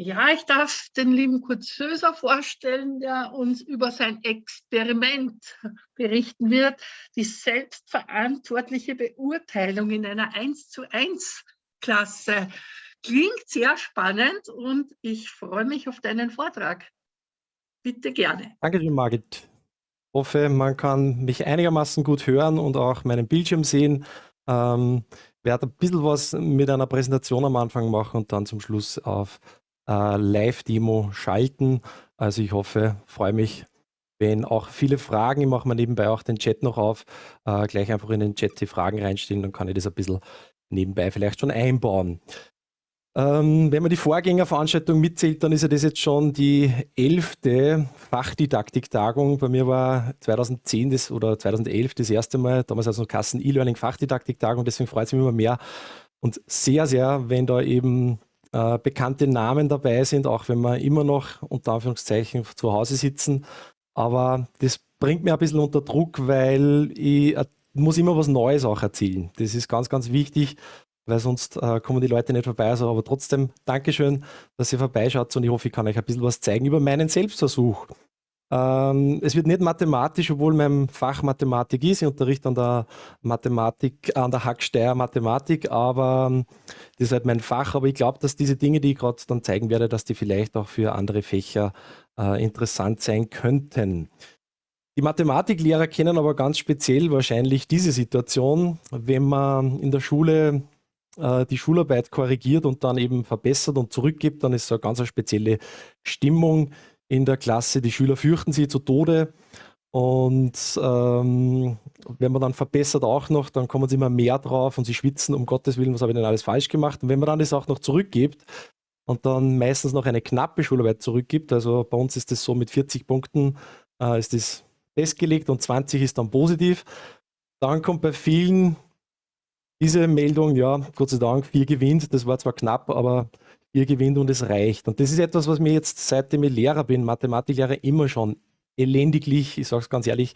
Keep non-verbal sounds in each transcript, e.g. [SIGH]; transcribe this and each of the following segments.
Ja, ich darf den lieben Kurt Söser vorstellen, der uns über sein Experiment berichten wird, die selbstverantwortliche Beurteilung in einer 1 zu 1 Klasse. Klingt sehr spannend und ich freue mich auf deinen Vortrag. Bitte gerne. Danke Margit. Ich hoffe, man kann mich einigermaßen gut hören und auch meinen Bildschirm sehen. Ähm, werde ein bisschen was mit einer Präsentation am Anfang machen und dann zum Schluss auf äh, Live-Demo schalten. Also ich hoffe, freue mich, wenn auch viele Fragen, ich mache mir nebenbei auch den Chat noch auf, äh, gleich einfach in den Chat die Fragen reinstellen, dann kann ich das ein bisschen nebenbei vielleicht schon einbauen. Ähm, wenn man die Vorgängerveranstaltung mitzählt, dann ist ja das jetzt schon die elfte Fachdidaktik-Tagung. Bei mir war 2010 das, oder 2011 das erste Mal, damals noch Kassen E-Learning Fachdidaktik-Tagung, deswegen freut es mich immer mehr und sehr, sehr, wenn da eben äh, bekannte Namen dabei sind, auch wenn wir immer noch unter Anführungszeichen zu Hause sitzen. Aber das bringt mir ein bisschen unter Druck, weil ich äh, muss immer was Neues auch erzählen. Das ist ganz, ganz wichtig, weil sonst äh, kommen die Leute nicht vorbei. Also, aber trotzdem, Dankeschön, dass ihr vorbeischaut und ich hoffe, ich kann euch ein bisschen was zeigen über meinen Selbstversuch. Ähm, es wird nicht mathematisch, obwohl mein Fach Mathematik ist. Ich unterrichte an der Mathematik, an der Hacksteier Mathematik, aber ähm, das ist halt mein Fach. Aber ich glaube, dass diese Dinge, die ich gerade dann zeigen werde, dass die vielleicht auch für andere Fächer äh, interessant sein könnten. Die Mathematiklehrer kennen aber ganz speziell wahrscheinlich diese Situation, wenn man in der Schule äh, die Schularbeit korrigiert und dann eben verbessert und zurückgibt, dann ist so eine ganz spezielle Stimmung in der Klasse. Die Schüler fürchten sie zu Tode. Und ähm, wenn man dann verbessert auch noch, dann kommen sie immer mehr drauf und sie schwitzen, um Gottes Willen, was habe ich denn alles falsch gemacht? Und wenn man dann das auch noch zurückgibt und dann meistens noch eine knappe Schularbeit zurückgibt, also bei uns ist das so mit 40 Punkten, äh, ist das festgelegt und 20 ist dann positiv, dann kommt bei vielen diese Meldung, ja, Gott sei Dank, vier gewinnt, das war zwar knapp, aber ihr gewinnt und es reicht. Und das ist etwas, was mir jetzt, seitdem ich Lehrer bin, Mathematiklehrer, immer schon elendiglich, ich sage es ganz ehrlich,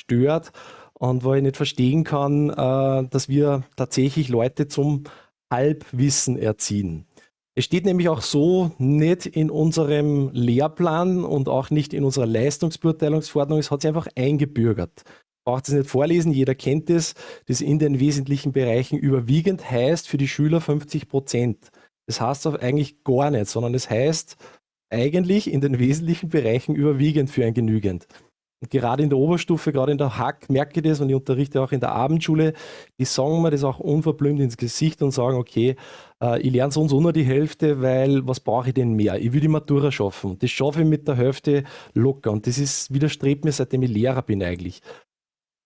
stört und wo ich nicht verstehen kann, äh, dass wir tatsächlich Leute zum Halbwissen erziehen. Es steht nämlich auch so nicht in unserem Lehrplan und auch nicht in unserer Leistungsbeurteilungsverordnung, es hat sich einfach eingebürgert. Braucht es nicht vorlesen, jeder kennt es, das in den wesentlichen Bereichen überwiegend heißt für die Schüler 50 Prozent. Das heißt eigentlich gar nicht, sondern es das heißt eigentlich in den wesentlichen Bereichen überwiegend für ein genügend. Und gerade in der Oberstufe, gerade in der Hack, merke ich das und ich unterrichte auch in der Abendschule, die sagen mir das auch unverblümt ins Gesicht und sagen, okay, äh, ich lerne sonst nur die Hälfte, weil was brauche ich denn mehr? Ich will die Matura schaffen. Das schaffe ich mit der Hälfte locker und das ist, widerstrebt mir, seitdem ich Lehrer bin eigentlich.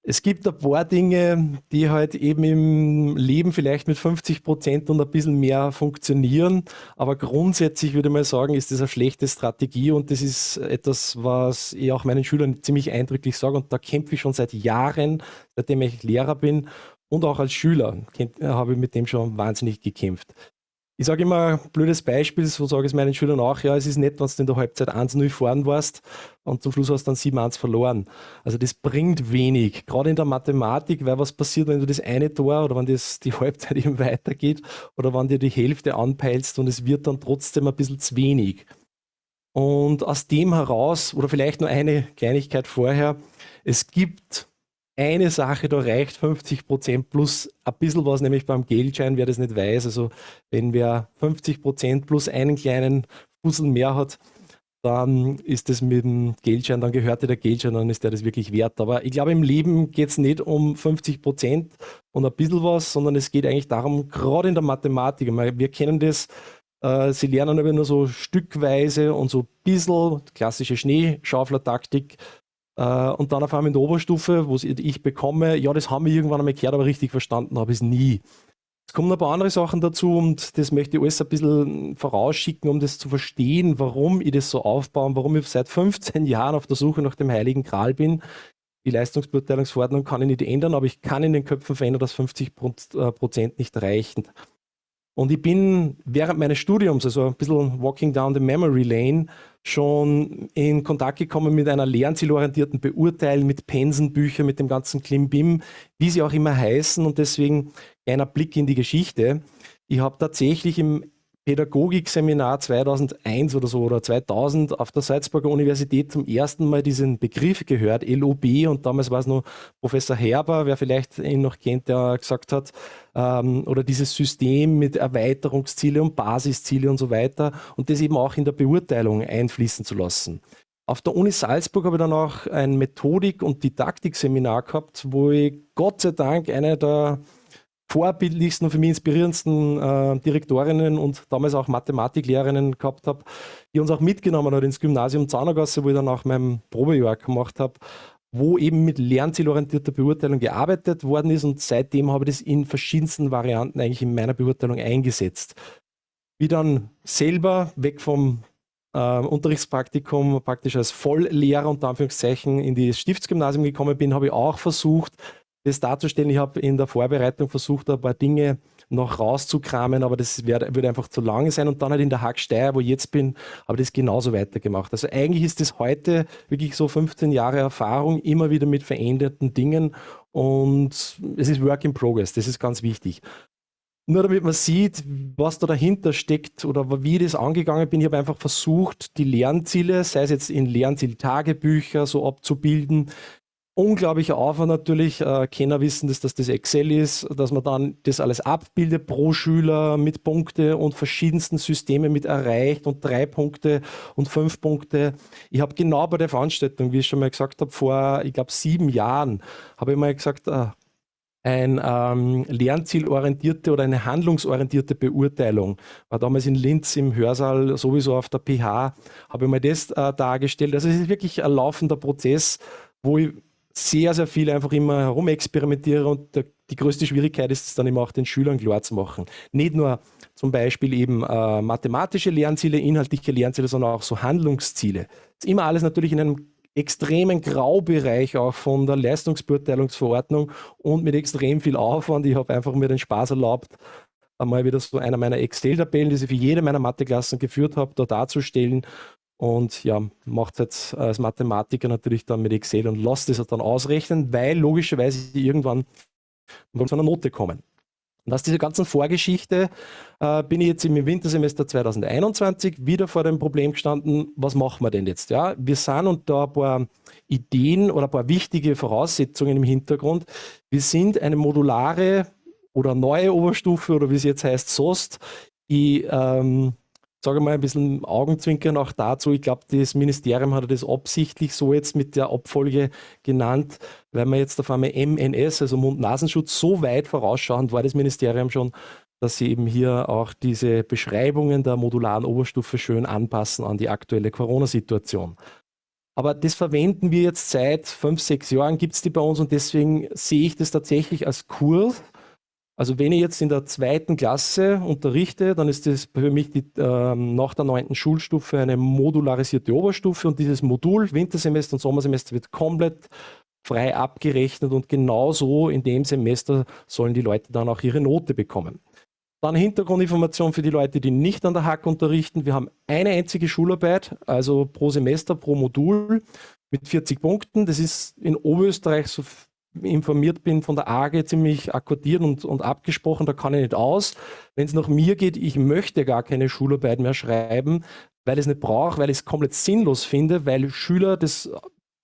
Es gibt ein paar Dinge, die halt eben im Leben vielleicht mit 50 Prozent und ein bisschen mehr funktionieren. Aber grundsätzlich würde ich mal sagen, ist das eine schlechte Strategie und das ist etwas, was ich auch meinen Schülern ziemlich eindrücklich sage. Und da kämpfe ich schon seit Jahren, seitdem ich Lehrer bin und auch als Schüler habe ich mit dem schon wahnsinnig gekämpft. Ich sage immer blödes Beispiel, so sage ich es meinen Schülern auch, ja, es ist nett, wenn du in der Halbzeit 1-0 fahren warst und zum Schluss hast du dann 7-1 verloren. Also das bringt wenig, gerade in der Mathematik, weil was passiert, wenn du das eine Tor oder wenn das die [LAUGHS] Halbzeit eben weitergeht oder wenn dir die Hälfte anpeilst und es wird dann trotzdem ein bisschen zu wenig. Und aus dem heraus, oder vielleicht nur eine Kleinigkeit vorher, es gibt eine Sache, da reicht 50 Prozent plus ein bisschen was, nämlich beim Geldschein, wer das nicht weiß. Also wenn wer 50 Prozent plus einen kleinen Fussel mehr hat, dann ist das mit dem Geldschein, dann gehört dir der Geldschein, dann ist der das wirklich wert. Aber ich glaube, im Leben geht es nicht um 50 Prozent und ein bisschen was, sondern es geht eigentlich darum, gerade in der Mathematik, wir kennen das, äh, sie lernen aber nur so stückweise und so ein bisschen klassische Schneeschaufler-Taktik, und dann auf einmal in der Oberstufe, wo ich bekomme, ja, das haben wir irgendwann einmal gehört, aber richtig verstanden habe ich es nie. Es kommen ein paar andere Sachen dazu und das möchte ich alles ein bisschen vorausschicken, um das zu verstehen, warum ich das so aufbaue und warum ich seit 15 [LAUGHS] Jahren auf der Suche nach dem Heiligen Gral bin. Die Leistungsbeurteilungsverordnung kann ich nicht ändern, aber ich kann in den Köpfen verändern, dass 50 äh, Prozent nicht reichen. Und ich bin während meines Studiums, also ein bisschen walking down the memory lane, schon in Kontakt gekommen mit einer lernzielorientierten Beurteilung, mit Pensenbüchern, mit dem ganzen Klimbim, wie sie auch immer heißen. Und deswegen einer Blick in die Geschichte. Ich habe tatsächlich im Pädagogikseminar 2001 oder so oder 2000 auf der Salzburger Universität zum ersten Mal diesen Begriff gehört, LOB. Und damals war es noch Professor Herber, wer vielleicht ihn noch kennt, der gesagt hat, ähm, oder dieses System mit Erweiterungsziele und Basisziele und so weiter und das eben auch in der Beurteilung einfließen zu lassen. Auf der Uni Salzburg habe ich dann auch ein Methodik- und Didaktikseminar gehabt, wo ich Gott sei Dank eine der vorbildlichsten und für mich inspirierendsten äh, Direktorinnen und damals auch Mathematiklehrerinnen gehabt habe, die uns auch mitgenommen hat ins Gymnasium Zahnergasse, wo ich dann auch mein Probejahr gemacht habe, wo eben mit lernzielorientierter Beurteilung gearbeitet worden ist und seitdem habe ich das in verschiedensten Varianten eigentlich in meiner Beurteilung eingesetzt. Wie dann selber weg vom äh, Unterrichtspraktikum praktisch als Volllehrer unter Anführungszeichen in das Stiftsgymnasium gekommen bin, habe ich auch versucht, das darzustellen. Ich habe in der Vorbereitung versucht, ein paar Dinge noch rauszukramen, aber das würde einfach zu lange sein. Und dann halt in der Hacksteier, wo ich jetzt bin, habe ich das genauso weitergemacht. Also eigentlich ist das heute wirklich so 15 Jahre Erfahrung, immer wieder mit veränderten Dingen und es ist Work in Progress, das ist ganz wichtig. Nur damit man sieht, was da dahinter steckt oder wie ich das angegangen bin, ich habe einfach versucht, die Lernziele, sei es jetzt in Lernzieltagebücher so abzubilden, unglaublicher Aufwand natürlich. Äh, Kenner wissen, dass das das Excel ist, dass man dann das alles abbildet pro Schüler mit Punkte und verschiedensten Systemen mit erreicht und drei Punkte und fünf Punkte. Ich habe genau bei der Veranstaltung, wie ich schon mal gesagt habe, vor, ich glaube, sieben Jahren, habe ich mal gesagt, äh, ein ähm, lernzielorientierte oder eine handlungsorientierte Beurteilung. War damals in Linz im Hörsaal sowieso auf der PH, habe ich mal das äh, dargestellt. Also es ist wirklich ein laufender Prozess, wo ich sehr, sehr viel einfach immer herumexperimentiere und der, die größte Schwierigkeit ist es dann immer auch den Schülern klar zu machen. Nicht nur zum Beispiel eben äh, mathematische Lernziele, inhaltliche Lernziele, sondern auch so Handlungsziele. Das ist immer alles natürlich in einem extremen Graubereich auch von der Leistungsbeurteilungsverordnung und mit extrem viel Aufwand. Ich habe einfach mir den Spaß erlaubt, einmal wieder so einer meiner Excel-Tabellen, die ich für jede meiner Matheklassen geführt habe, da darzustellen und ja, macht jetzt als Mathematiker natürlich dann mit Excel und lasst es dann ausrechnen, weil logischerweise irgendwann zu einer Note kommen. Und aus dieser ganzen Vorgeschichte äh, bin ich jetzt im Wintersemester 2021 wieder vor dem Problem gestanden, was machen wir denn jetzt? Ja, wir sind und da ein paar Ideen oder ein paar wichtige Voraussetzungen im Hintergrund. Wir sind eine modulare oder neue Oberstufe oder wie es jetzt heißt, SOST, die ähm, sage mal, ein bisschen Augenzwinkern auch dazu. Ich glaube, das Ministerium hat das absichtlich so jetzt mit der Abfolge genannt, weil man jetzt auf einmal MNS, also Mund-Nasenschutz, so weit vorausschauend war das Ministerium schon, dass sie eben hier auch diese Beschreibungen der modularen Oberstufe schön anpassen an die aktuelle Corona-Situation. Aber das verwenden wir jetzt seit fünf, sechs Jahren, gibt es die bei uns und deswegen sehe ich das tatsächlich als Kurs, also wenn ich jetzt in der zweiten Klasse unterrichte, dann ist das für mich die, äh, nach der neunten Schulstufe eine modularisierte Oberstufe und dieses Modul Wintersemester und Sommersemester wird komplett frei abgerechnet und genauso in dem Semester sollen die Leute dann auch ihre Note bekommen. Dann Hintergrundinformation für die Leute, die nicht an der Hack unterrichten. Wir haben eine einzige Schularbeit, also pro Semester, pro Modul mit 40 Punkten. Das ist in Oberösterreich so informiert bin von der AG ziemlich akkordiert und, und abgesprochen, da kann ich nicht aus. Wenn es nach mir geht, ich möchte gar keine Schularbeit mehr schreiben, weil ich es nicht brauche, weil ich es komplett sinnlos finde, weil Schüler das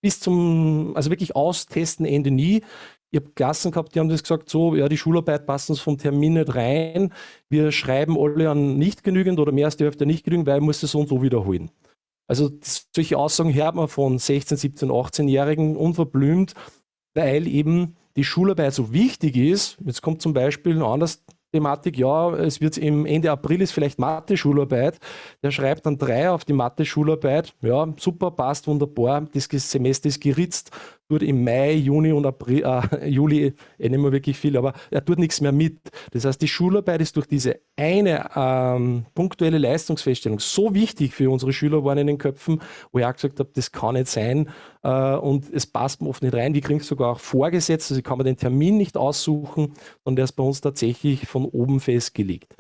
bis zum, also wirklich austesten, Ende nie. Ich habe Klassen gehabt, die haben das gesagt, so, ja, die Schularbeit passt uns vom Termin nicht rein. Wir schreiben alle an nicht genügend oder mehr als die Hälfte nicht genügend, weil ich muss es so und so wiederholen. Also solche Aussagen hört man von 16, 17, 18-Jährigen unverblümt weil eben die Schularbeit so wichtig ist. Jetzt kommt zum Beispiel ein anderes Thematik, ja, es wird im Ende April ist vielleicht Mathe-Schularbeit. Der schreibt dann drei auf die Mathe-Schularbeit. Ja, super, passt wunderbar. Das Semester ist geritzt tut im Mai, Juni und April, äh, [LAUGHS] Juli eh nicht mehr wirklich viel, aber er tut nichts mehr mit. Das heißt, die Schularbeit ist durch diese eine ähm, punktuelle Leistungsfeststellung so wichtig für unsere Schüler waren in den Köpfen, wo ich auch gesagt habe, das kann nicht sein äh, und es passt mir oft nicht rein. Die kriegen es sogar auch vorgesetzt, also ich kann mir den Termin nicht aussuchen, sondern der ist bei uns tatsächlich von oben festgelegt.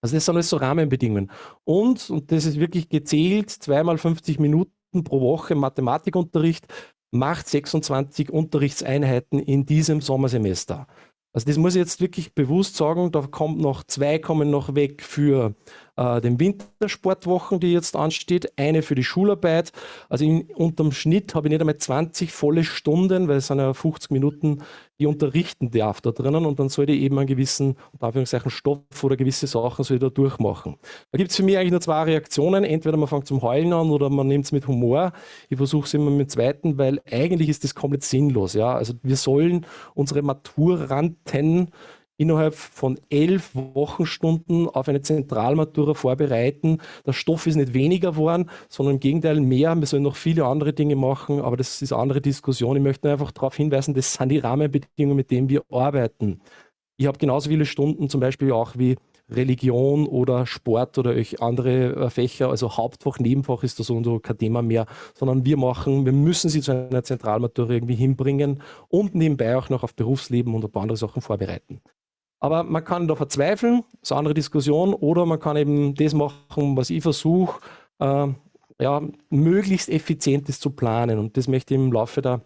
Also das sind alles so Rahmenbedingungen. Und, und das ist wirklich gezählt, zweimal 50 Minuten pro Woche Mathematikunterricht macht 26 Unterrichtseinheiten in diesem Sommersemester. Also das muss ich jetzt wirklich bewusst sagen, da kommt noch zwei kommen noch weg für äh, den Wintersportwochen, die jetzt ansteht, eine für die Schularbeit. Also in, unterm Schnitt habe ich nicht einmal 20 volle Stunden, weil es sind ja 50 Minuten, die unterrichten darf da drinnen und dann sollte ich eben einen gewissen, Anführungszeichen, Stoff oder gewisse Sachen soll ich da durchmachen. Da gibt es für mich eigentlich nur zwei Reaktionen. Entweder man fängt zum Heulen an oder man nimmt es mit Humor. Ich versuche es immer mit dem zweiten, weil eigentlich ist das komplett sinnlos. Ja? Also wir sollen unsere Maturanten innerhalb von elf Wochenstunden auf eine Zentralmatura vorbereiten. Der Stoff ist nicht weniger geworden, sondern im Gegenteil mehr. Wir sollen noch viele andere Dinge machen, aber das ist eine andere Diskussion. Ich möchte einfach darauf hinweisen, das sind die Rahmenbedingungen, mit denen wir arbeiten. Ich habe genauso viele Stunden zum Beispiel auch wie Religion oder Sport oder andere äh, Fächer, also Hauptfach, Nebenfach ist das so kein Thema mehr, sondern wir machen, wir müssen sie zu einer Zentralmatura irgendwie hinbringen und nebenbei auch noch auf Berufsleben und ein paar andere Sachen vorbereiten. Aber man kann da verzweifeln, das ist eine andere Diskussion, oder man kann eben das machen, was ich versuche, äh, ja, möglichst effizientes zu planen. Und das möchte ich im Laufe der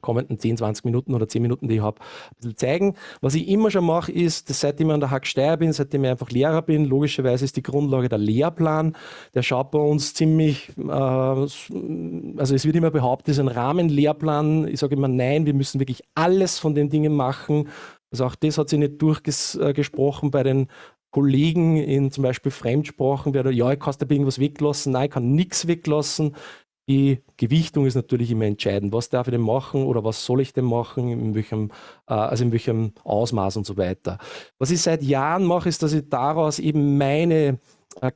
kommenden 10, 20 Minuten oder 10 Minuten, die ich habe, ein bisschen zeigen. Was ich immer schon mache, ist, dass seitdem ich an der Hacksteier bin, seitdem ich einfach Lehrer bin, logischerweise ist die Grundlage der Lehrplan. Der schaut bei uns ziemlich, äh, also es wird immer behauptet, es ist ein Rahmenlehrplan. Ich sage immer, nein, wir müssen wirklich alles von den Dingen machen, also auch das hat sich nicht durchgesprochen bei den Kollegen in zum Beispiel Fremdsprachen, wer da, ja, ich kann da irgendwas weglassen, nein, ich kann nichts weglassen. Die Gewichtung ist natürlich immer entscheidend. Was darf ich denn machen oder was soll ich denn machen, in welchem, äh, also in welchem Ausmaß und so weiter. Was ich seit Jahren mache, ist, dass ich daraus eben meine äh,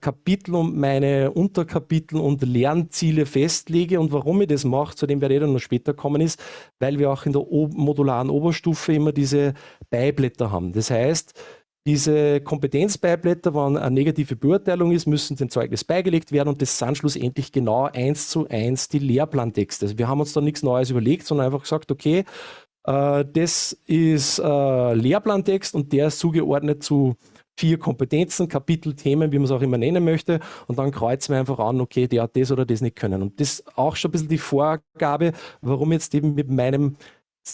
Kapitel und meine Unterkapitel und Lernziele festlege. Und warum ich das mache, zu dem werde ich dann noch später kommen, ist, weil wir auch in der modularen Oberstufe immer diese Beiblätter haben. Das heißt, diese Kompetenzbeiblätter, wenn eine negative Beurteilung ist, müssen dem Zeugnis beigelegt werden und das sind schlussendlich genau eins zu eins die Lehrplantexte. Also wir haben uns da nichts Neues überlegt, sondern einfach gesagt, okay, äh, das ist äh, Lehrplantext und der ist zugeordnet zu vier Kompetenzen, Kapitel, Themen, wie man es auch immer nennen möchte. Und dann kreuzen wir einfach an, okay, der hat das oder das nicht können. Und das ist auch schon ein bisschen die Vorgabe, warum jetzt eben mit meinem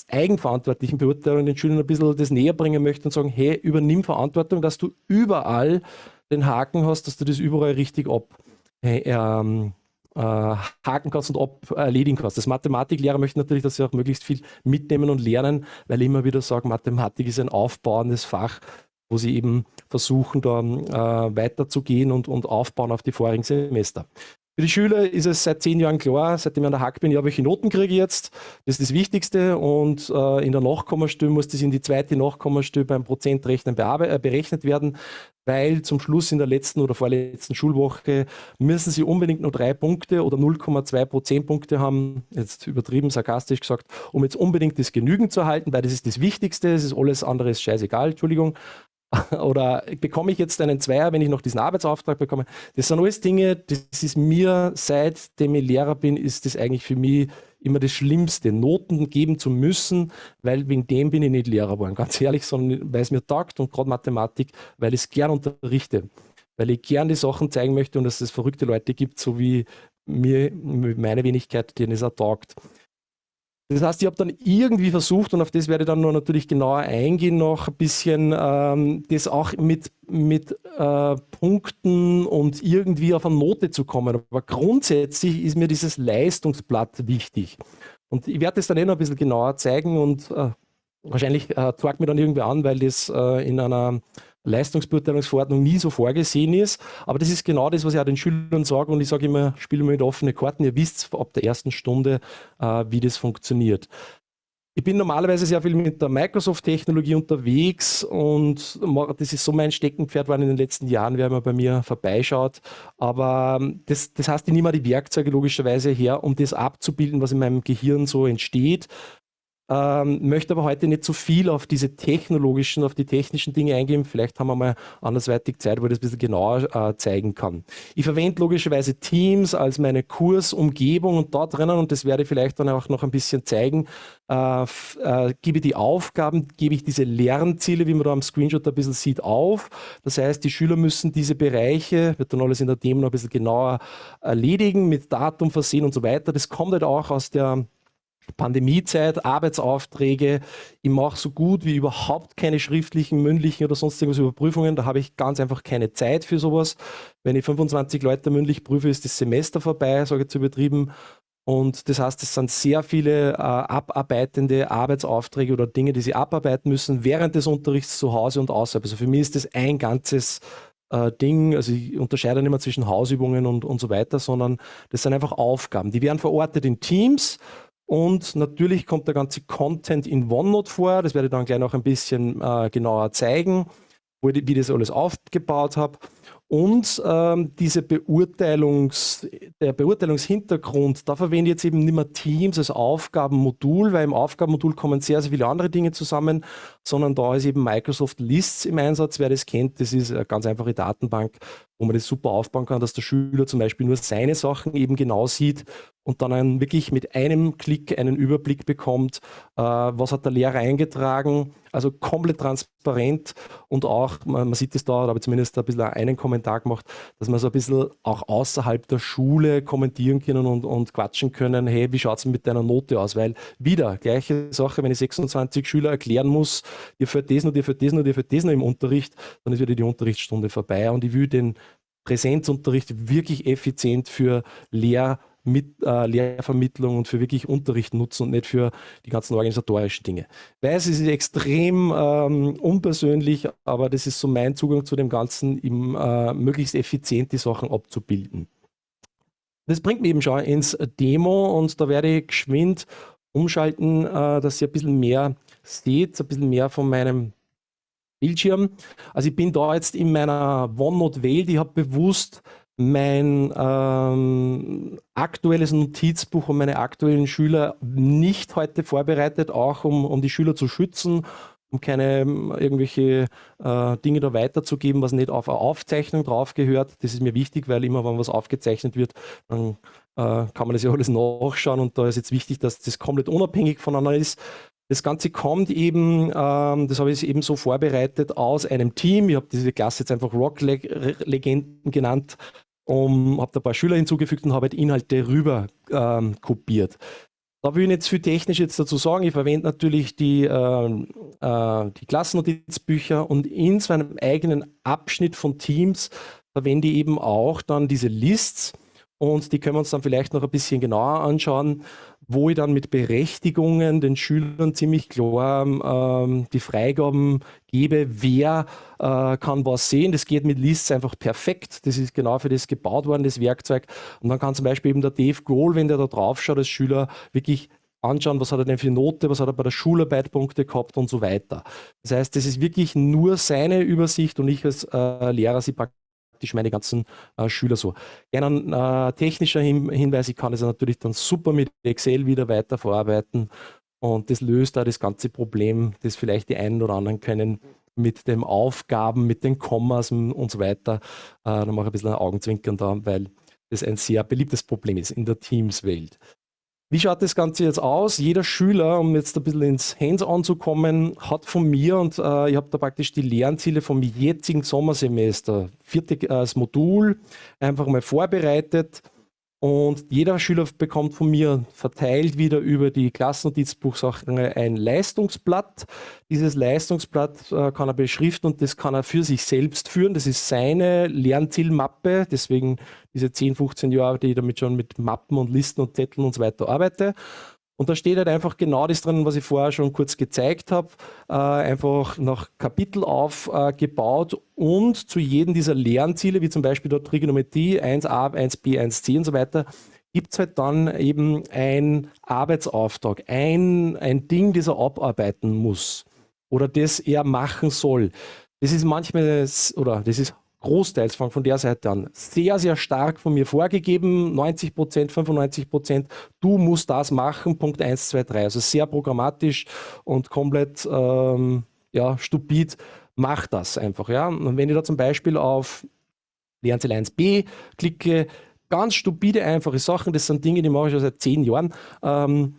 eigenverantwortlichen Beurteilung den Schülern ein bisschen das näher bringen möchte und sagen, hey, übernimm Verantwortung, dass du überall den Haken hast, dass du das überall richtig ab, hey, ähm, äh, haken kannst und ab erledigen kannst. Das Mathematiklehrer möchte natürlich, dass sie auch möglichst viel mitnehmen und lernen, weil ich immer wieder sage, Mathematik ist ein aufbauendes Fach wo sie eben versuchen, da äh, weiterzugehen und, und aufbauen auf die vorigen Semester. Für die Schüler ist es seit zehn Jahren klar, seitdem ich an der Hack bin, ja, welche Noten kriege ich jetzt. Das ist das Wichtigste. Und äh, in der Nachkommastelle muss das in die zweite Nachkommastelle beim Prozentrechnen äh, berechnet werden, weil zum Schluss in der letzten oder vorletzten Schulwoche müssen sie unbedingt nur drei Punkte oder 0,2 Prozentpunkte haben, jetzt übertrieben sarkastisch gesagt, um jetzt unbedingt das Genügen zu erhalten, weil das ist das Wichtigste, es ist alles andere ist scheißegal, Entschuldigung. [LAUGHS] Oder bekomme ich jetzt einen Zweier, wenn ich noch diesen Arbeitsauftrag bekomme? Das sind alles Dinge, das ist mir, seitdem ich Lehrer bin, ist das eigentlich für mich immer das Schlimmste, Noten geben zu müssen, weil wegen dem bin ich nicht Lehrer geworden, ganz ehrlich, sondern weil es mir taugt und gerade Mathematik, weil ich es gern unterrichte, weil ich gern die Sachen zeigen möchte und dass es verrückte Leute gibt, so wie mir, meine Wenigkeit, denen es auch taugt. Das heißt, ich habe dann irgendwie versucht, und auf das werde ich dann noch natürlich genauer eingehen, noch ein bisschen ähm, das auch mit, mit äh, Punkten und irgendwie auf eine Note zu kommen. Aber grundsätzlich ist mir dieses Leistungsblatt wichtig. Und ich werde das dann eh noch ein bisschen genauer zeigen und äh, wahrscheinlich äh, mir dann irgendwie an, weil das äh, in einer Leistungsbeurteilungsverordnung nie so vorgesehen ist. Aber das ist genau das, was ich auch den Schülern sage. Und ich sage immer, spiele mit offenen Karten. Ihr wisst ab der ersten Stunde, äh, wie das funktioniert. Ich bin normalerweise sehr viel mit der Microsoft-Technologie unterwegs und das ist so mein Steckenpferd war in den letzten Jahren, wer mal bei mir vorbeischaut. Aber ähm, das, das heißt, ich nehme die Werkzeuge logischerweise her, um das abzubilden, was in meinem Gehirn so entsteht. Ähm, möchte aber heute nicht zu so viel auf diese technologischen, auf die technischen Dinge eingehen. Vielleicht haben wir mal andersweitig Zeit, wo ich das ein bisschen genauer äh, zeigen kann. Ich verwende logischerweise Teams als meine Kursumgebung und dort drinnen, und das werde ich vielleicht dann auch noch ein bisschen zeigen, äh, äh, gebe ich die Aufgaben, gebe ich diese Lernziele, wie man da am Screenshot ein bisschen sieht, auf. Das heißt, die Schüler müssen diese Bereiche, wird dann alles in der Demo noch ein bisschen genauer erledigen, mit Datum versehen und so weiter. Das kommt halt auch aus der Pandemiezeit, Arbeitsaufträge. Ich mache so gut wie überhaupt keine schriftlichen, mündlichen oder sonst irgendwas Überprüfungen. Da habe ich ganz einfach keine Zeit für sowas. Wenn ich 25 Leute mündlich prüfe, ist das Semester vorbei, sage ich zu übertrieben. Und das heißt, es sind sehr viele äh, abarbeitende Arbeitsaufträge oder Dinge, die sie abarbeiten müssen während des Unterrichts zu Hause und außerhalb. Also für mich ist das ein ganzes äh, Ding. Also ich unterscheide nicht mehr zwischen Hausübungen und, und so weiter, sondern das sind einfach Aufgaben. Die werden verortet in Teams und natürlich kommt der ganze Content in OneNote vor. Das werde ich dann gleich noch ein bisschen äh, genauer zeigen, wo ich, wie ich das alles aufgebaut habe. Und ähm, diese Beurteilungs, der Beurteilungshintergrund, da verwende ich jetzt eben nicht mehr Teams als Aufgabenmodul, weil im Aufgabenmodul kommen sehr, sehr viele andere Dinge zusammen, sondern da ist eben Microsoft Lists im Einsatz. Wer das kennt, das ist eine ganz einfache Datenbank, wo man das super aufbauen kann, dass der Schüler zum Beispiel nur seine Sachen eben genau sieht und dann einen, wirklich mit einem Klick einen Überblick bekommt, äh, was hat der Lehrer eingetragen, also komplett transparent und auch, man, man sieht es da, da habe ich zumindest ein bisschen einen Kommentar gemacht, dass man so ein bisschen auch außerhalb der Schule kommentieren können und, und quatschen können, hey, wie schaut es mit deiner Note aus? Weil wieder, gleiche Sache, wenn ich 26 Schüler erklären muss, dir fällt das noch, dir fällt das noch, dir fällt das noch im Unterricht, dann ist wieder die Unterrichtsstunde vorbei und ich will den Präsenzunterricht wirklich effizient für Lehr- mit äh, Lehrvermittlung und für wirklich Unterricht nutzen und nicht für die ganzen organisatorischen Dinge. Ich weiß, es ist extrem ähm, unpersönlich, aber das ist so mein Zugang zu dem Ganzen, eben äh, möglichst effizient die Sachen abzubilden. Das bringt mich eben schon ins Demo und da werde ich geschwind umschalten, äh, dass ihr ein bisschen mehr seht, ein bisschen mehr von meinem Bildschirm. Also ich bin da jetzt in meiner OneNote-Welt, ich habe bewusst mein ähm, aktuelles Notizbuch und meine aktuellen Schüler nicht heute vorbereitet, auch um, um die Schüler zu schützen, um keine ähm, irgendwelche äh, Dinge da weiterzugeben, was nicht auf eine Aufzeichnung drauf gehört. Das ist mir wichtig, weil immer, wenn was aufgezeichnet wird, dann kann man das ja alles nachschauen und da ist jetzt wichtig, dass das komplett unabhängig voneinander ist. Das Ganze kommt eben, ähm, das habe ich eben so vorbereitet, aus einem Team. Ich habe diese Klasse jetzt einfach Rock-Legenden genannt, um, habe da ein paar Schüler hinzugefügt und habe halt Inhalte rüber ähm, kopiert. Da will ich nicht viel technisch jetzt dazu sagen. Ich verwende natürlich die, äh, äh, die Klassennotizbücher und in so einem eigenen Abschnitt von Teams verwende ich eben auch dann diese Lists und die können wir uns dann vielleicht noch ein bisschen genauer anschauen wo ich dann mit Berechtigungen den Schülern ziemlich klar ähm, die Freigaben gebe, wer äh, kann was sehen. Das geht mit Lists einfach perfekt. Das ist genau für das gebaut worden, das Werkzeug. Und dann kann zum Beispiel eben der Dave Grohl, wenn der da drauf schaut, als Schüler wirklich anschauen, was hat er denn für Note, was hat er bei der Schularbeit Punkte gehabt und so weiter. Das heißt, das ist wirklich nur seine Übersicht und ich als äh, Lehrer sie praktisch praktisch meine ganzen äh, Schüler so. Ein äh, technischer Hin Hinweis, ich kann es natürlich dann super mit Excel wieder weiter verarbeiten und das löst auch das ganze Problem, das vielleicht die einen oder anderen können mit den Aufgaben, mit den Kommas und so weiter. Äh, da mache ich ein bisschen ein Augenzwinkern da, weil das ein sehr beliebtes Problem ist in der Teams-Welt. Wie schaut das Ganze jetzt aus? Jeder Schüler, um jetzt ein bisschen ins Hands-on zu kommen, hat von mir und äh, ich habe da praktisch die Lernziele vom jetzigen Sommersemester, viertes äh, Modul, einfach mal vorbereitet und jeder Schüler bekommt von mir verteilt wieder über die Klassennotizbuchsachen ein Leistungsblatt. Dieses Leistungsblatt äh, kann er beschriften und das kann er für sich selbst führen. Das ist seine Lernzielmappe. Deswegen diese 10, 15 Jahre, die ich damit schon mit Mappen und Listen und Zetteln und so weiter arbeite. Und da steht halt einfach genau das drin, was ich vorher schon kurz gezeigt habe, äh, einfach nach Kapitel aufgebaut äh, und zu jedem dieser Lernziele, wie zum Beispiel dort Trigonometrie 1a, 1b, 1c und so weiter, gibt es halt dann eben ein Arbeitsauftrag, ein, ein Ding, das er abarbeiten muss oder das er machen soll. Das ist manchmal, oder das ist großteils von, von der Seite an sehr, sehr stark von mir vorgegeben, 90 Prozent, 95 Prozent, du musst das machen, Punkt 1, 2, 3. Also sehr programmatisch und komplett ähm, ja, stupid, mach das einfach. Ja? Und wenn ich da zum Beispiel auf Lernziel 1b klicke, ganz stupide, einfache Sachen, das sind Dinge, die mache ich schon seit zehn Jahren. Ähm,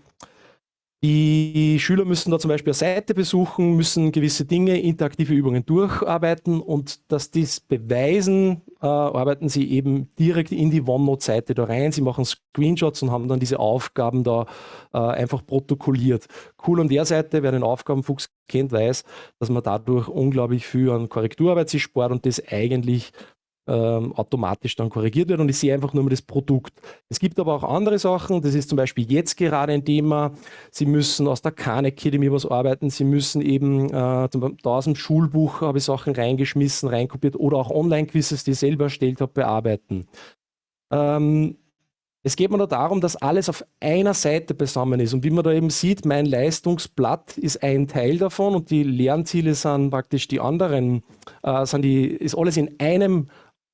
Die Schüler müssen da zum Beispiel eine Seite besuchen, müssen gewisse Dinge, interaktive Übungen durcharbeiten und dass dies beweisen, äh, arbeiten sie eben direkt in die OneNote-Seite da rein. Sie machen Screenshots und haben dann diese Aufgaben da äh, einfach protokolliert. Cool an der Seite, wer den Aufgabenfuchs kennt, weiß, dass man dadurch unglaublich viel an Korrekturarbeit sich spart und das eigentlich ähm, automatisch dann korrigiert wird und ich sehe einfach nur mal das Produkt. Es gibt aber auch andere Sachen, das ist zum Beispiel jetzt gerade ein Thema, Sie müssen aus der Khan Academy was arbeiten, Sie müssen eben äh, da aus dem Schulbuch habe ich Sachen reingeschmissen, reinkopiert oder auch Online-Quizzes, die ich selber erstellt habe, bearbeiten. Ähm, es geht mir nur darum, dass alles auf einer Seite beisammen ist. Und wie man da eben sieht, mein Leistungsblatt ist ein Teil davon und die Lernziele sind praktisch die anderen, äh, sind die, ist alles in einem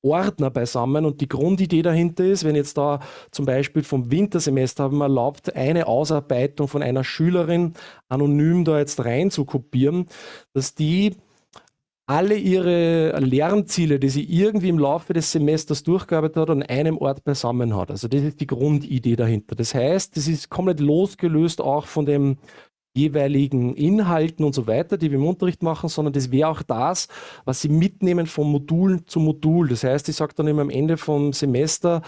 Ordner beisammen und die Grundidee dahinter ist, wenn jetzt da zum Beispiel vom Wintersemester haben wir erlaubt, eine Ausarbeitung von einer Schülerin anonym da jetzt rein zu kopieren, dass die alle ihre Lernziele, die sie irgendwie im Laufe des Semesters durchgearbeitet hat, an einem Ort beisammen hat. Also das ist die Grundidee dahinter. Das heißt, das ist komplett losgelöst auch von dem jeweiligen Inhalten und so weiter, die wir im Unterricht machen, sondern das wäre auch das, was sie mitnehmen von Modul zu Modul. Das heißt, ich sage dann immer am Ende vom Semester,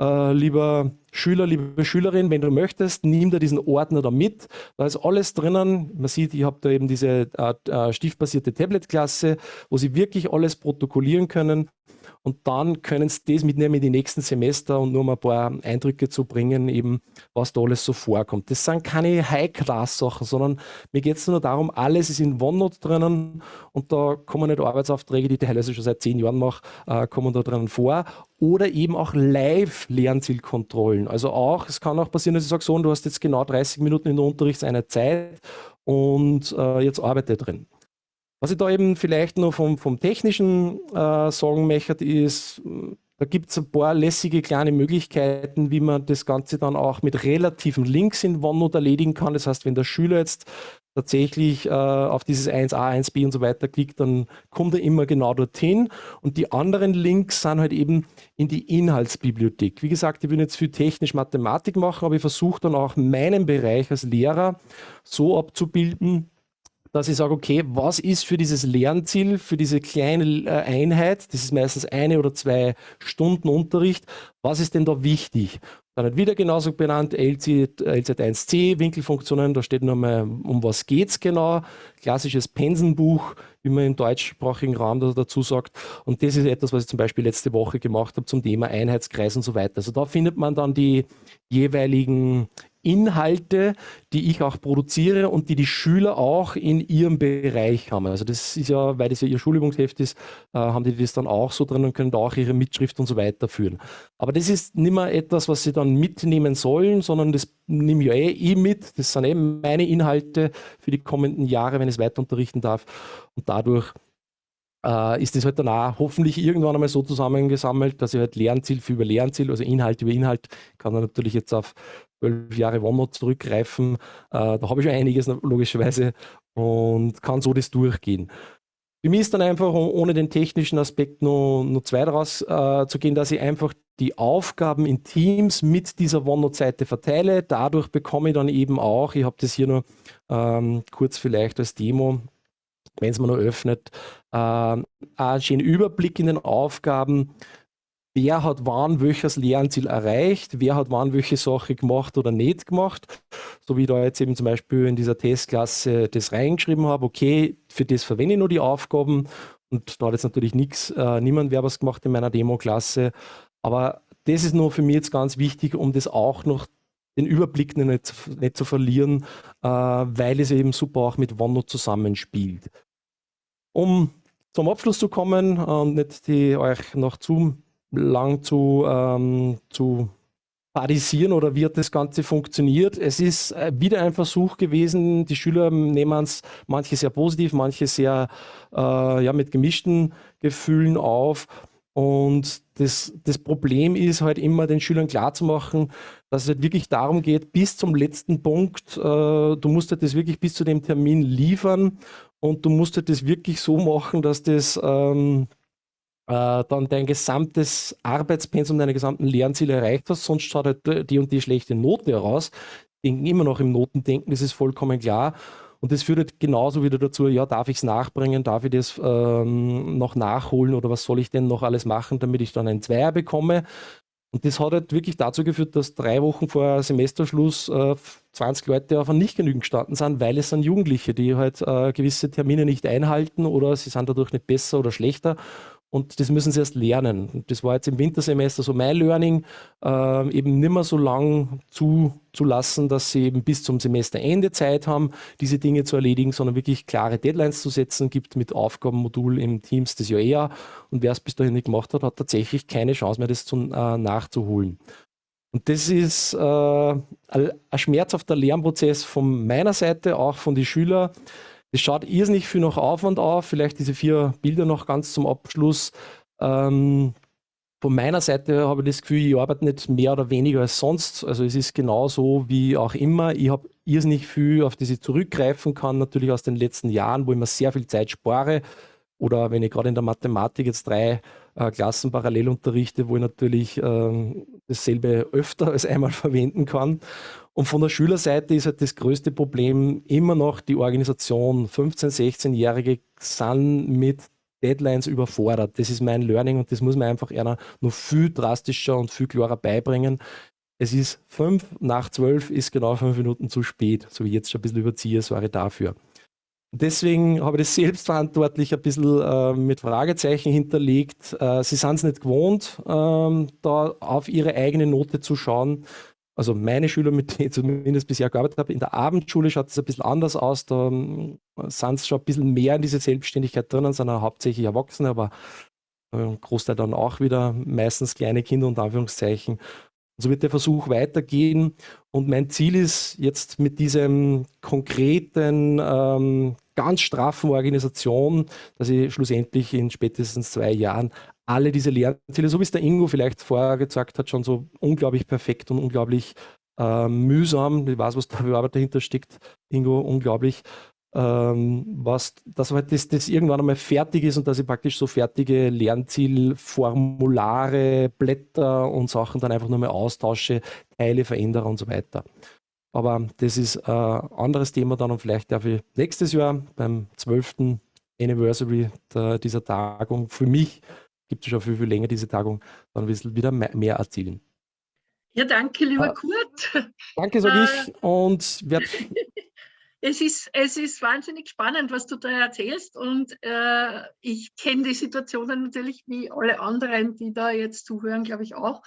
äh, lieber Schüler, liebe Schülerin, wenn du möchtest, nimm dir diesen Ordner da mit. Da ist alles drinnen. Man sieht, ich habe da eben diese äh, äh stiftbasierte Tablet-Klasse, wo Sie wirklich alles protokollieren können und dann können sie das mitnehmen in die nächsten Semester und nur mal ein paar Eindrücke zu bringen, eben was da alles so vorkommt. Das sind keine High-Class-Sachen, sondern mir geht es nur darum, alles ist in OneNote drinnen und da kommen nicht Arbeitsaufträge, die ich teilweise schon seit zehn Jahren mache, äh, kommen da drinnen vor oder eben auch Live-Lernzielkontrollen. Also auch, es kann auch passieren, dass ich sage, so, du hast jetzt genau 30 Minuten in der Unterrichtszeit Zeit und äh, jetzt arbeite drin. Was ich da eben vielleicht noch vom, vom Technischen äh, sagen möchte, ist, da gibt es ein paar lässige kleine Möglichkeiten, wie man das Ganze dann auch mit relativen Links in OneNote erledigen kann. Das heißt, wenn der Schüler jetzt tatsächlich äh, auf dieses 1a, 1b und so weiter klickt, dann kommt er immer genau dorthin. Und die anderen Links sind halt eben in die Inhaltsbibliothek. Wie gesagt, ich will jetzt viel technisch Mathematik machen, aber ich versuche dann auch meinen Bereich als Lehrer so abzubilden, dass ich sage, okay, was ist für dieses Lernziel, für diese kleine äh, Einheit, das ist meistens eine oder zwei Stunden Unterricht, was ist denn da wichtig? Dann hat wieder genauso benannt LZ, LZ1C, Winkelfunktionen, da steht nochmal, um was geht es genau, klassisches Pensenbuch, wie man im deutschsprachigen Raum dazu sagt. Und das ist etwas, was ich zum Beispiel letzte Woche gemacht habe zum Thema Einheitskreis und so weiter. Also da findet man dann die jeweiligen Inhalte, die ich auch produziere und die die Schüler auch in ihrem Bereich haben. Also das ist ja, weil das ja ihr Schulübungsheft ist, äh, haben die das dann auch so drin und können da auch ihre Mitschrift und so weiter führen. Aber das ist nicht mehr etwas, was sie dann mitnehmen sollen, sondern das nehme ich ja eh, eh mit. Das sind eben meine Inhalte für die kommenden Jahre, wenn ich es weiter unterrichten darf. Und dadurch äh, ist das halt danach hoffentlich irgendwann einmal so zusammengesammelt, dass ich halt Lernziel für über Lernziel, also Inhalt über Inhalt, kann dann natürlich jetzt auf zwölf Jahre OneNote zurückgreifen. Äh, da habe ich schon einiges logischerweise und kann so das durchgehen. Für mich ist dann einfach, ohne den technischen Aspekt nur, nur zwei daraus äh, zu gehen, dass ich einfach die Aufgaben in Teams mit dieser OneNote-Seite verteile. Dadurch bekomme ich dann eben auch, ich habe das hier nur ähm, kurz vielleicht als Demo, wenn es man nur öffnet, äh, einen schönen Überblick in den Aufgaben, wer hat wann welches Lernziel erreicht, wer hat wann welche Sache gemacht oder nicht gemacht. So wie ich da jetzt eben zum Beispiel in dieser Testklasse das reingeschrieben habe, okay, für das verwende ich nur die Aufgaben und da hat jetzt natürlich nichts, äh, niemand wer was gemacht in meiner Demo-Klasse. Aber das ist nur für mich jetzt ganz wichtig, um das auch noch den Überblick nicht, nicht zu verlieren, äh, weil es eben super auch mit OneNote zusammenspielt. Um zum Abschluss zu kommen und nicht die euch noch zu lang zu, ähm, zu parisieren oder wie hat das Ganze funktioniert. Es ist äh, wieder ein Versuch gewesen, die Schüler nehmen es manche sehr positiv, manche sehr äh, ja, mit gemischten Gefühlen auf. Und das, das Problem ist halt immer den Schülern klarzumachen, dass es halt wirklich darum geht, bis zum letzten Punkt, äh, du musst halt das wirklich bis zu dem Termin liefern und du musst halt das wirklich so machen, dass das ähm, äh, dann dein gesamtes Arbeitspensum, deine gesamten Lernziele erreicht hast, sonst schaut halt die und die schlechte Note heraus. denken immer noch im Notendenken, das ist vollkommen klar. Und das führt halt genauso wieder dazu, ja, darf ich es nachbringen, darf ich das ähm, noch nachholen oder was soll ich denn noch alles machen, damit ich dann einen Zweier bekomme. Und das hat halt wirklich dazu geführt, dass drei Wochen vor Semesterschluss äh, 20 Leute auf ein nicht genügend gestanden sind, weil es sind Jugendliche, die halt äh, gewisse Termine nicht einhalten oder sie sind dadurch nicht besser oder schlechter. Und das müssen sie erst lernen. Das war jetzt im Wintersemester so mein Learning, äh, eben nicht mehr so lang zuzulassen, dass sie eben bis zum Semesterende Zeit haben, diese Dinge zu erledigen, sondern wirklich klare Deadlines zu setzen, gibt mit Aufgabenmodul im Teams das ja eher. Und wer es bis dahin nicht gemacht hat, hat tatsächlich keine Chance mehr, das zu, äh, nachzuholen. Und das ist äh, ein schmerzhafter Lernprozess von meiner Seite, auch von den Schülern. Es schaut irrsinnig viel noch Aufwand auf. Vielleicht diese vier Bilder noch ganz zum Abschluss. Ähm, von meiner Seite habe ich das Gefühl, ich arbeite nicht mehr oder weniger als sonst. Also es ist genauso wie auch immer. Ich habe irrsinnig viel, auf das ich zurückgreifen kann, natürlich aus den letzten Jahren, wo ich mir sehr viel Zeit spare. Oder wenn ich gerade in der Mathematik jetzt drei äh, Klassen parallel unterrichte, wo ich natürlich äh, dasselbe öfter als einmal [LAUGHS] verwenden kann. Und von der Schülerseite ist halt das größte Problem immer noch die Organisation. 15-, 16-Jährige sind mit Deadlines überfordert. Das ist mein Learning und das muss man einfach einer noch viel drastischer und viel klarer beibringen. Es ist fünf nach zwölf, ist genau fünf Minuten zu spät, so wie ich jetzt schon ein bisschen überziehe, sorry dafür. Deswegen habe ich das selbstverantwortlich ein bisschen äh, mit Fragezeichen hinterlegt. Äh, sie sind es nicht gewohnt, äh, da auf ihre eigene Note zu schauen also meine Schüler, mit denen ich zumindest bisher gearbeitet habe, in der Abendschule schaut es ein bisschen anders aus. Da ähm, sind es schon ein bisschen mehr in diese Selbstständigkeit drinnen, sind hauptsächlich Erwachsene, aber ein Großteil dann auch wieder meistens kleine Kinder und Anführungszeichen. so wird der Versuch weitergehen. Und mein Ziel ist jetzt mit diesem konkreten, ähm, ganz straffen Organisation, dass ich schlussendlich in spätestens zwei Jahren alle diese Lernziele, so wie es der Ingo vielleicht vorher gesagt hat, schon so unglaublich perfekt und unglaublich äh, mühsam, ich weiß, was da für Arbeit dahinter steckt, Ingo, unglaublich, ähm, was, dass halt das, das irgendwann einmal fertig ist und dass ich praktisch so fertige Lernzielformulare, Blätter und Sachen dann einfach nur mal austausche, Teile verändere und so weiter. Aber das ist ein anderes Thema dann und vielleicht darf ich nächstes Jahr beim 12. Anniversary der, dieser Tagung für mich gibt es schon viel, viel länger diese Tagung, dann wieder mehr erzielen. Ja, danke, lieber äh, Kurt. Danke, sage äh, ich. Und werd [LAUGHS] es ist, es ist wahnsinnig spannend, was du da erzählst. Und äh, ich kenne die Situationen natürlich wie alle anderen, die da jetzt zuhören, glaube ich auch.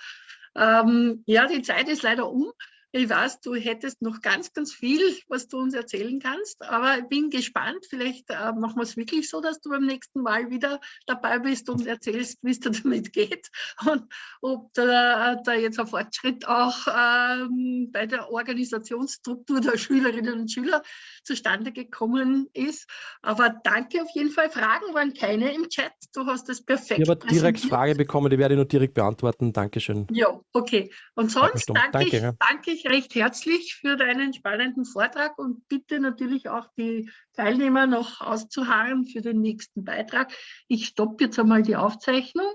Ähm, ja, die Zeit ist leider um. Ich weiß, du hättest noch ganz, ganz viel, was du uns erzählen kannst, aber ich bin gespannt. Vielleicht äh, machen wir es wirklich so, dass du beim nächsten Mal wieder dabei bist und erzählst, wie es dir [LAUGHS] damit geht und ob da, da jetzt ein Fortschritt auch ähm, bei der Organisationsstruktur der Schülerinnen und Schüler zustande gekommen ist. Aber danke auf jeden Fall. Fragen waren keine im Chat. Du hast das perfekt Ich habe direkt Frage bekommen, die werde ich nur direkt beantworten. Dankeschön. Ja, okay. Und sonst danke, danke, ich, danke ich recht herzlich für deinen spannenden Vortrag und bitte natürlich auch die Teilnehmer noch auszuharren für den nächsten Beitrag. Ich stoppe jetzt einmal die Aufzeichnung.